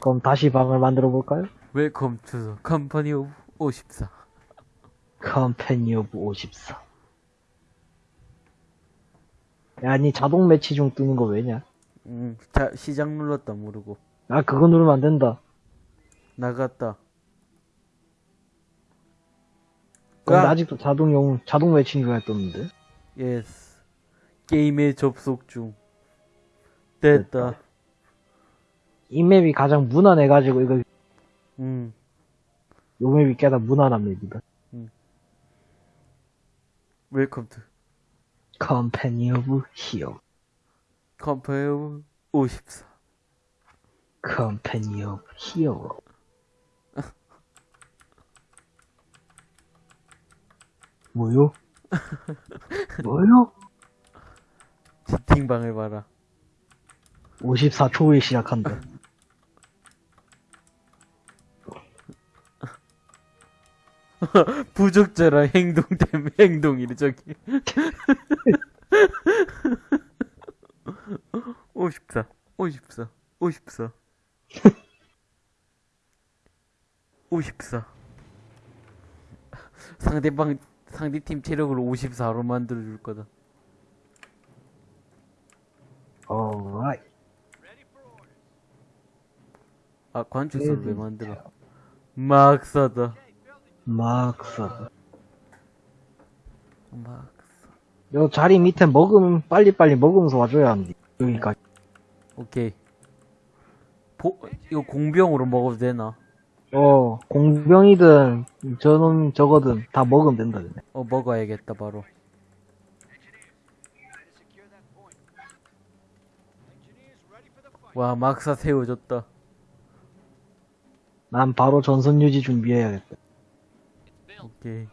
그럼 다시 방을 만들어 볼까요? Welcome to Company of 54 Company of 54. 야, 니 자동 매치 중 뜨는 거 왜냐? 음, 자, 시작 눌렀다 모르고 아, 그거 누르면 안 된다. 나갔다 근데 아. 아직도 자동용, 자동 매칭 중에 떴는데? Yes 게임에 접속 중 됐다 이 맵이 가장 무난해가지고, 이거, 음 요 맵이 꽤나 무난한 맵이다. Welcome to Company of Heroes. Company of 54 Company of 히어. 뭐요? 뭐요? 채팅방을 봐라 54초 후에 시작한다. 부적절한 행동 때문에 행동이래 저기. 54 54 54 54 상대방 상대팀 체력을 54로 만들어 줄 거다. Alright. 아 관측선 왜 만들어. 막사다 막사. 막사 요 자리 밑에 먹으면 빨리빨리 먹으면서 와줘야 합니다. 여기까지. 오케이 보, 이거 공병으로 먹어도 되나? 어, 공병이든, 저놈, 저거든, 다 먹으면 된다. 어 먹어야겠다 바로 와 막사 세워졌다 난 바로 전선 유지 준비해야겠다. 오케이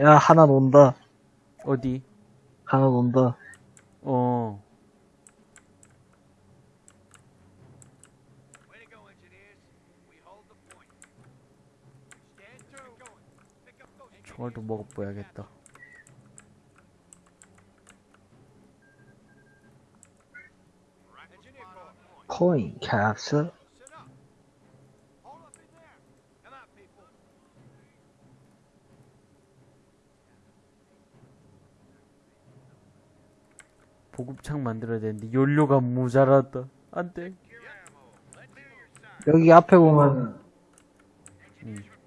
야, 하나 논다. 어디? 하나 논다. 어 총알도 먹어봐야겠다. 코인, 캡슐. 보급창 만들어야 되는데 연료가 모자라다 안돼 여기 앞에 보면, Munitions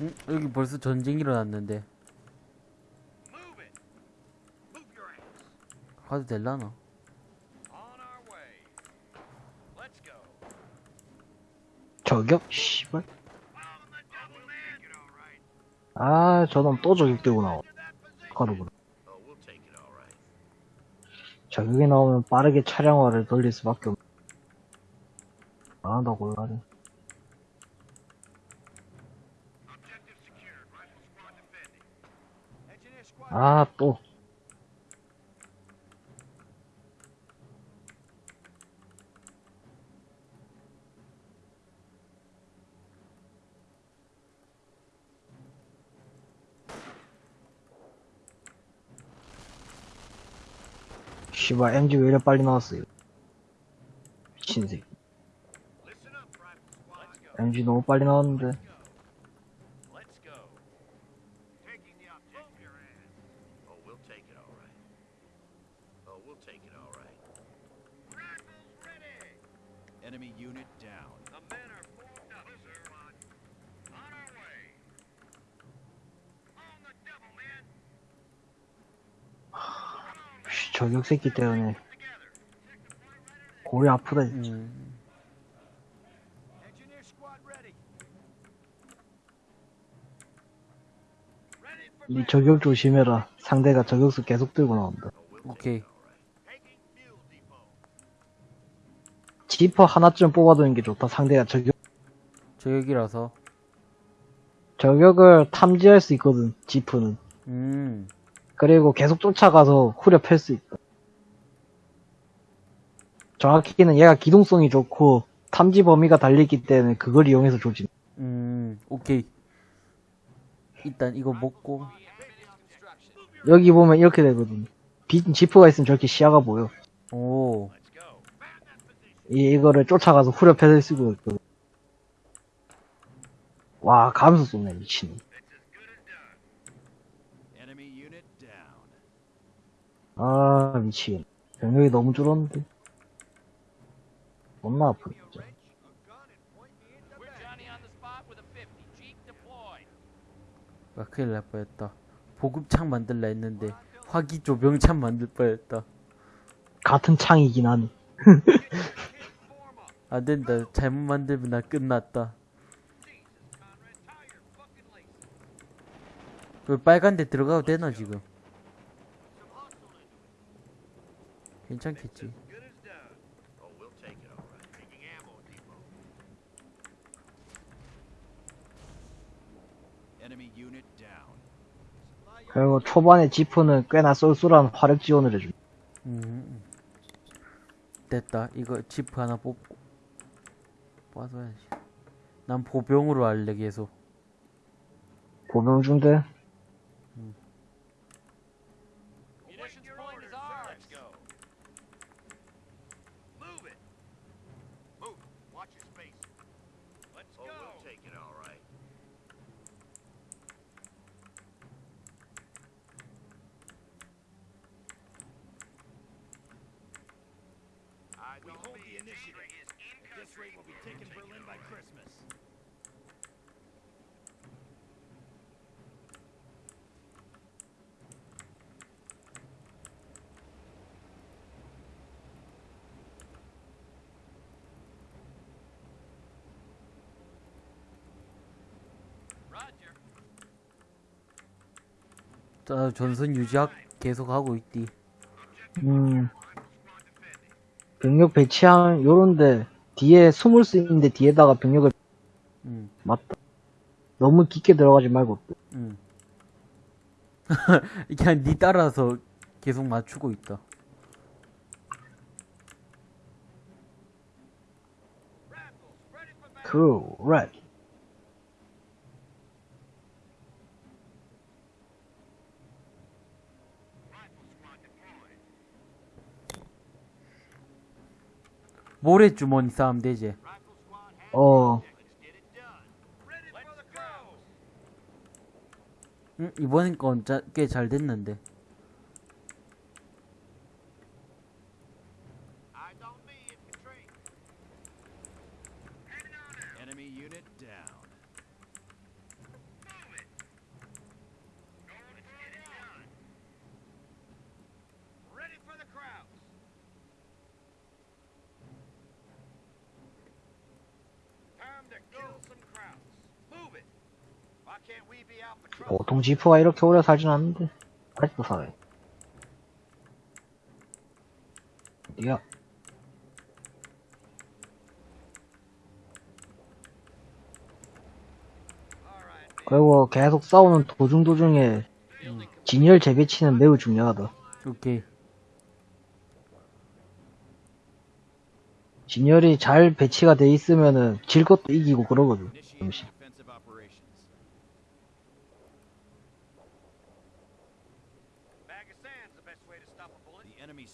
응? 여기 벌써 전쟁 일어났는데. 가도 될라나? 저격? 씨발. 아, 저놈 또 나와. To that position. 가로구나. Oh. 저격이 나오면 빠르게 차량화를 돌릴 수밖에 없. 아, 나 골라네. Objective 아, 또. 씨발, MG 왜 이래 빨리 나왔어요? 미친 새끼. MG 너무 빨리 나왔는데. Enemy unit down. The men are formed up, sir. On our way. On the devil, man. 씨, 저격 새끼 때문에. 골이 아프다, 진짜. 음. 이 저격 조심해라. 상대가 저격수 계속 들고 나온다. 오케이. 지퍼 하나쯤 뽑아두는 게 좋다. 상대가 저격, 저격이라서. 저격을 탐지할 수 있거든, 지프는. 음. 그리고 계속 쫓아가서 후려 팰 수 있다. 정확히는 얘가 기동성이 좋고, 탐지 범위가 달리기 때문에 그걸 이용해서 조진. 음. 오케이. 일단 이거 먹고. 여기 보면 이렇게 되거든. 빈 지프가 있으면 저렇게 시야가 보여. 오. 이, 이거를 쫓아가서 후려 패을 쓰고 있거든. 와, 감수 쏘네, 미친. Down. 아, 미치겠네. 병력이 너무 줄었는데. 겁나 아프네, 진짜. We're Johnny on the spot with a 50. Jeep deployed. 아, 큰일 날 뻔했다. 보급창 만들라 했는데, 화기 조병창 만들 뻔했다. 같은 창이긴 하네. 안 된다. 잘못 만들면 나 끝났다. 그 빨간 데 들어가도 되나, 지금? 괜찮겠지. 그리고 초반에 지프는 꽤나 쏠쏠한 화력 지원을 해줍니다. 음. 됐다. 이거 지프 하나 뽑고. 빠져야지. 난 보병으로 할래, 계속. 보병 중대 Munitions point is ours. Let's go. Move it. Move. Watch your space. Let's go. Oh, we'll take it all right. we hold the initiative. This rate, we'll be taking Berlin by Christmas. Roger. 자, 전선 유지학 계속 하고 있디. 음. 병력 배치한 요런데 뒤에 숨을 수 있는데 뒤에다가 병력을 음, 맞다. 너무 깊게 들어가지 말고 음. 그냥 니 따라서 계속 맞추고 있다. 그 랩. 모래주머니 싸움 되지. 어. 응, 이번 건꽤 잘 됐는데. 지프가 이렇게 오래 살진 않는데 아직도 살아요. 어디야? 그리고 계속 싸우는 도중 도중에 진열 재배치는 매우 중요하다. 오케이. 진열이 잘 배치가 돼 있으면은 질 것도 이기고 그러거든. 잠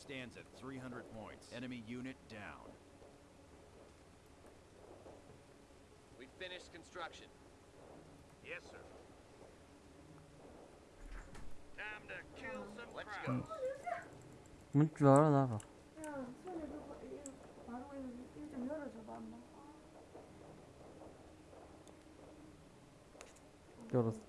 stands at 300 points. Enemy unit down. We finished construction. Yes, sir. Time to kill some Let's go. 문줄 알아, 나가. 야, 손에 넣고 이거 바로 이거 좀 열어줘봐, 엄마. 열었어.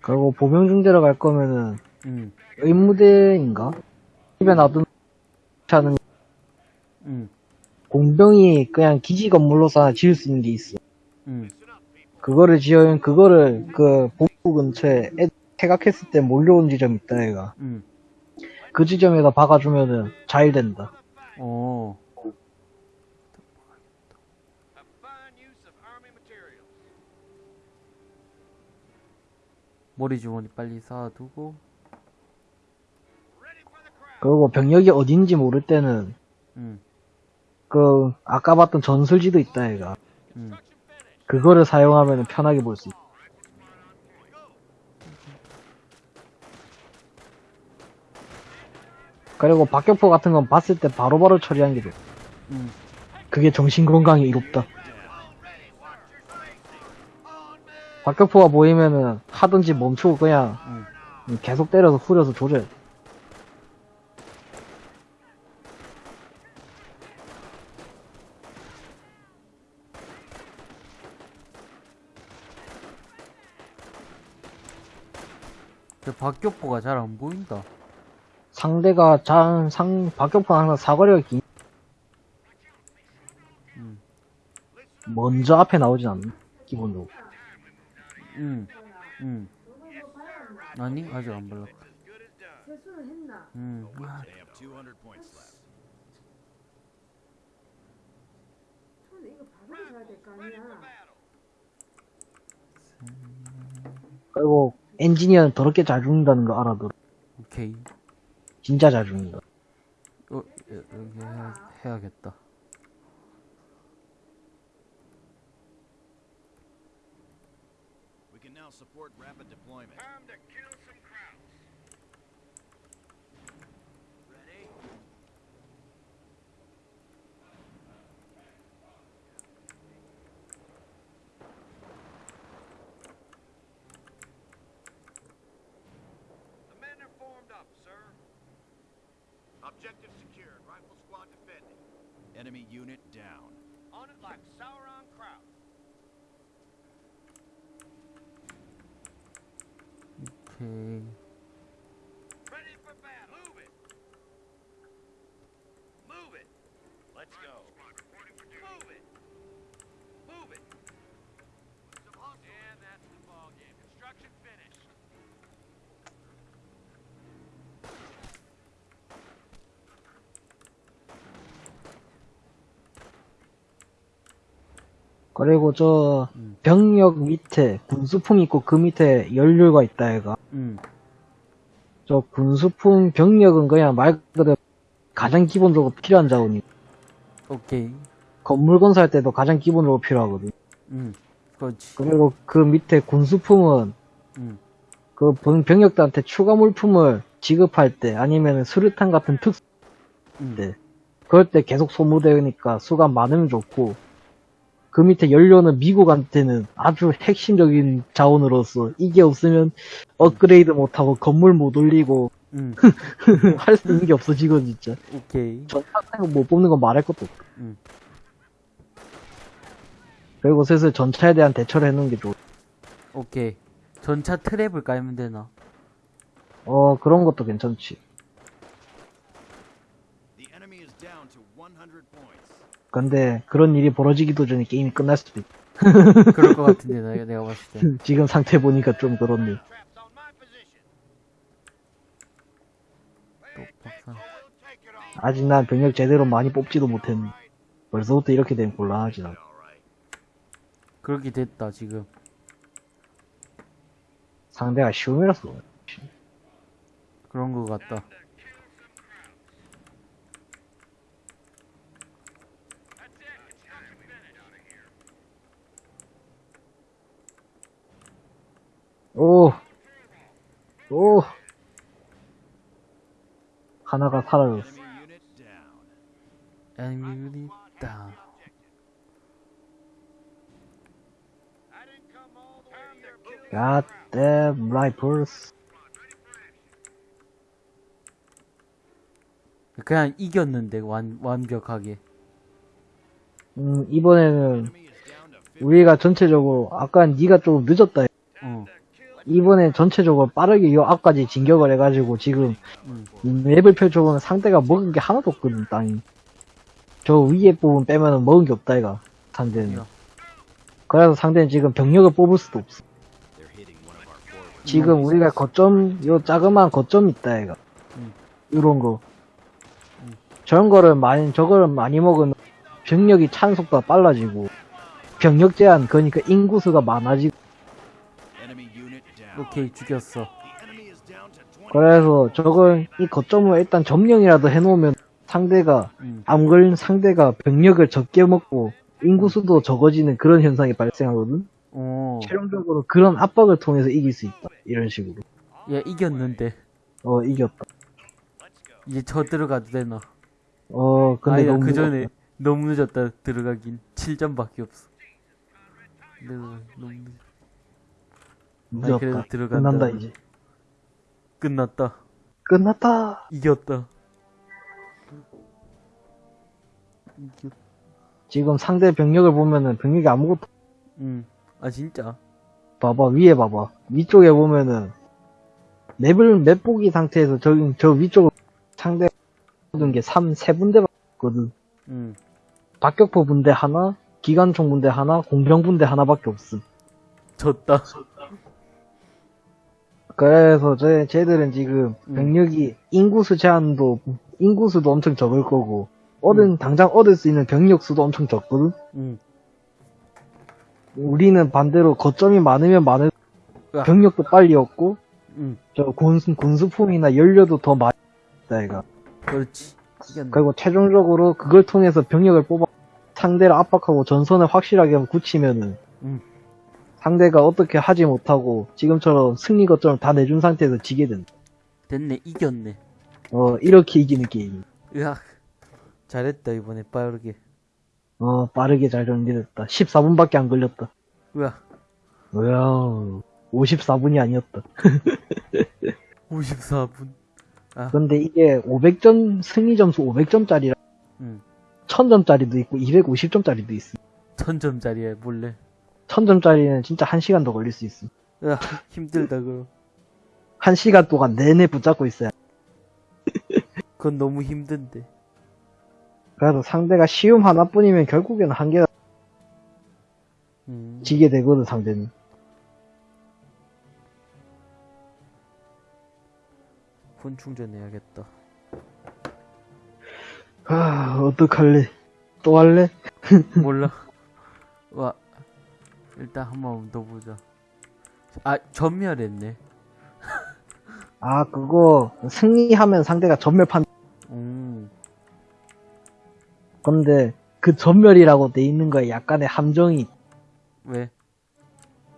그리고 보병 중대로 갈 거면은 응, 의무대인가? 집에 놔둔 차는 응, 공병이 그냥 기지 건물로서 하나 지을 수 있는 게 있어. 응. 그거를 지으면 그거를 그 복부 근처에 애 퇴각했을 때 몰려온 지점이 있다 얘가. 응. 그 지점에다 박아주면은 잘 된다. 어, 머리 주머니 빨리 쌓아두고. 그리고 병력이 어딘지 모를 때는 응, 그 아까 봤던 전술지도 있다 얘가. 응. 그거를 사용하면 편하게 볼 수 있어. 그리고 박격포 같은 건 봤을 때 바로바로 처리하는 게 좋아. 응. 그게 정신건강에 이롭다. 박격포가 보이면은 하든지 멈추고 그냥 응. 계속 때려서 후려서 조져야 돼. 저 박격포가 잘 안 보인다. 상대가 장, 상, 박격포는 항상 사거리가 긴, 응, 먼저 앞에 나오진 않는, 기본적으로. 응, 응. 아니, 아직 안 발랐다. 세수는 했나? 응, 야, They have 200 points left. 근데 이거 바로 가야 될 거 아니야? 그리고 엔지니어는 더럽게 잘 죽는다는 거 알아도 오케이. 진짜 잘 죽는다. 어, 여- 여기 해야, 해야겠다. Now support rapid deployment. Time to kill some crowds. Ready? The men are formed up, sir. Objective secured. Rifle squad defending. Enemy unit down. On it like Sauron 그리고 저 음. 병력 밑에 군수품 있고 그 밑에 연료가 있다 얘가. 응, 저 군수품 병력은 그냥 말 그대로 가장 기본적으로 필요한 자원이. 오케이. 건물 건설할 때도 가장 기본적으로 필요하거든. 응, 그렇지. 그리고 그 밑에 군수품은 응, 그 병- 병력들한테 추가 물품을 지급할 때 아니면 수류탄 같은 특수 응. 때 그럴 때 계속 소모되니까 수가 많으면 좋고 그 밑에 연료는 미국한테는 아주 핵심적인 자원으로서 이게 없으면 업그레이드 못하고 건물 못 올리고 응, 할수 있는 게 없어지거든 진짜 오케이. 전차 같은 거못 뽑는 건 말할 것도 없고 응. 그리고 슬슬 전차에 대한 대처를 해놓은 게 좋아 오케이. 전차 트랩을 깔면 되나? 어 그런 것도 괜찮지 The enemy is down to 100 points. 근데 그런 일이 벌어지기도 전에 게임이 끝날 수도 있고 그럴 것 같은데, 내가, 내가 봤을 때. 지금 상태 보니까 좀 그렇네. 아직 난 병력 제대로 많이 뽑지도 못했네 벌써부터 이렇게 되면 곤란하지 나. 그렇게 됐다, 지금. 상대가 쉬움이라서 그런 것 같다. 오! 오! 하나가 사라졌어. Down. Way here. Kill God damn rifles. 그냥 이겼는데, 완, 완벽하게. 음, 이번에는 Enemy is down to 50. 우리가 전체적으로, 아까 네가 좀 늦었다. 어. 이번에 전체적으로 빠르게 요 앞까지 진격을 해가지고 지금 음. 맵을 펼쳐보면 상대가 먹은 게 하나도 없거든 땅이 저 위에 부분 빼면은 먹은 게 없다 이가 상대는 야. 그래서 상대는 지금 병력을 뽑을 수도 없어 지금 우리가 거점 요 자그마한 거점 있다 이가 음. 이런 거 음. 저런 거를 많이 저거를 많이 먹으면 병력이 찬 속도가 빨라지고 병력 제한 그러니까 인구수가 많아지고. 오케이 죽였어 The enemy is down to 20. 그래서 저걸 이 거점을 일단 점령이라도 해놓으면 상대가 음. 암걸 상대가 병력을 적게 먹고 인구수도 적어지는 그런 현상이 발생하거든. 오. 최종적으로 그런 압박을 통해서 이길 수 있다. 이런 식으로. 얘 이겼는데 어 이겼다. 이제 저 들어가도 되나 어 근데 아니야 너무 그 전에 너무 늦었다 들어가긴 7점밖에 없어 네, 너무 늦... 늦었다. 그래도 들어간다. 끝난다 이제. 끝났다 끝났다. 이겼다 이겼... 지금 상대 병력을 보면은 병력이 아무것도 음. 아 진짜 봐봐 위에 봐봐 위쪽에 보면은 맵을 맵 보기 상태에서 저, 저 위쪽으로 상대 얻은 게 3, 세 군데 봤거든. 음. 박격포 분대 하나, 기관총 분대 하나, 공병 분대 하나밖에 없음. 졌다 그래서 쟤, 쟤들은 지금 음. 병력이 인구수 제한도, 인구수도 엄청 적을 거고, 얻은, 당장 얻을 수 있는 병력 수도 엄청 적거든? 음. 우리는 반대로 거점이 많으면 많을. 병력도 빨리 얻고, 음. 저 군수, 군수품이나 연료도 더 많이 있다, 이가. 그렇지 이겼네 그리고 최종적으로 그걸 통해서 병력을 뽑아, 상대를 압박하고 전선을 확실하게 굳히면은, 음. 상대가 어떻게 하지 못하고, 지금처럼 승리 거점을 다 내준 상태에서 지게 된다. 됐네 이겼네 어, 이렇게 이기는 게임. 으악 잘했다 이번에 빠르게 어, 빠르게 잘 정리됐다. 14분밖에 안 걸렸다. 으악 뭐야, 54분이 아니었다. 54분 근데 이게 500점, 승리 점수 500점짜리라, 음. 1000점짜리도 있고, 250점짜리도 있어. 1000점짜리에 몰래 1000점짜리는 진짜 1시간 더 걸릴 수 있어. 으악 힘들다 그럼 1시간 동안 내내 붙잡고 있어야. 그건 너무 힘든데 그래서 상대가 쉬움 하나뿐이면 결국에는 한 개가 음. 지게 되거든, 상대는. 폰 충전해야겠다 아, 어떡할래. 또 할래? 몰라. 와, 일단 한번더 보자. 아, 전멸했네. 아, 그거, 승리하면 상대가 전멸판, 음, 건데, 그 전멸이라고 돼 있는 거에 약간의 함정이 왜?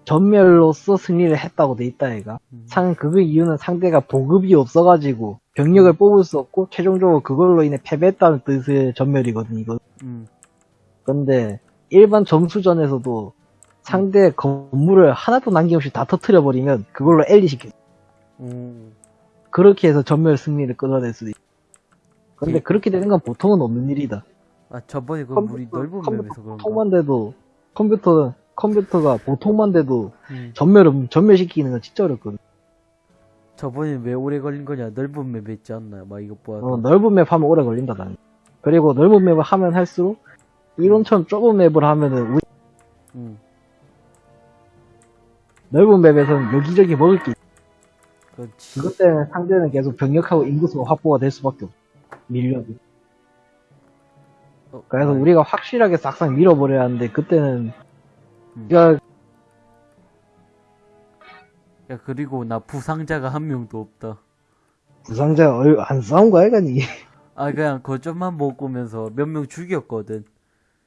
전멸로서 승리를 했다고 돼 있다 얘가 음. 상 그거 이유는 상대가 보급이 없어가지고 병력을 뽑을 수 없고 최종적으로 그걸로 인해 패배했다는 뜻의 전멸이거든 이거 음, 근데 일반 점수전에서도 상대 건물을 하나도 남김없이 다 터트려 버리면 그걸로 엘리 시켜 음, 그렇게 해서 전멸 승리를 끌어낼 수도 있어 근데 예. 그렇게 되는 건 보통은 없는 일이다 아, 저번에 그 우리 넓은 맵에서 그런가? 보통만 돼도 컴퓨터 컴퓨터가 보통만 돼도 음, 전멸 전멸시키는 건 진짜 어렵거든 저번에 왜 오래 걸린 거냐? 넓은 맵에 있지 않나? 막 이거 보아서. 어, 넓은 맵 하면 오래 걸린다, 난. 그리고 넓은 맵을 하면 할수록, 이론처럼 좁은 맵을 하면은, 우리 음, 넓은 맵에서는 여기저기 먹을 게. 그렇지. 그것 때문에 상대는 계속 병력하고 인구수가 확보가 될 수밖에 없어. 밀려도. 어, 그래서 아, 우리가 확실하게 싹싹 밀어버려야 하는데, 그때는, 음. 우리가, 야, 그리고 나 부상자가 한 명도 없다. 부상자 얼, 안 싸운 거야, 이거니? 아, 그냥 거점만 먹으면서 몇 명 죽였거든.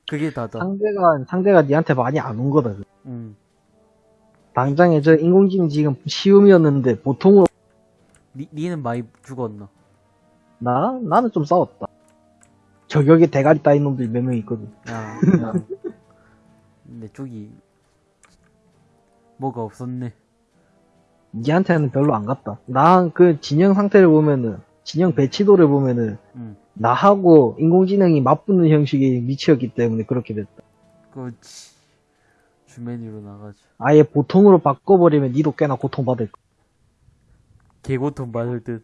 그게 다다. 상대가, 상대가 니한테 많이 안 온 거다. 음, 당장에 저 인공지능 지금 시음이었는데, 보통으로, 니, 니는 많이 죽었나? 나? 나는 좀 싸웠다. 저격에 대가리 따인 놈들이 몇명 있거든. 야, 야. 내 쪽이 뭐가 없었네. 니한테는 별로 안 갔다. 나 그 진영 상태를 보면은 진영 배치도를 보면은 음, 나하고 인공지능이 맞붙는 형식의 위치였기 때문에 그렇게 됐다. 그렇지. 주머니로 나가죠. 아예 보통으로 바꿔버리면 니도 꽤나 고통받을 거. 개고통 받을 듯.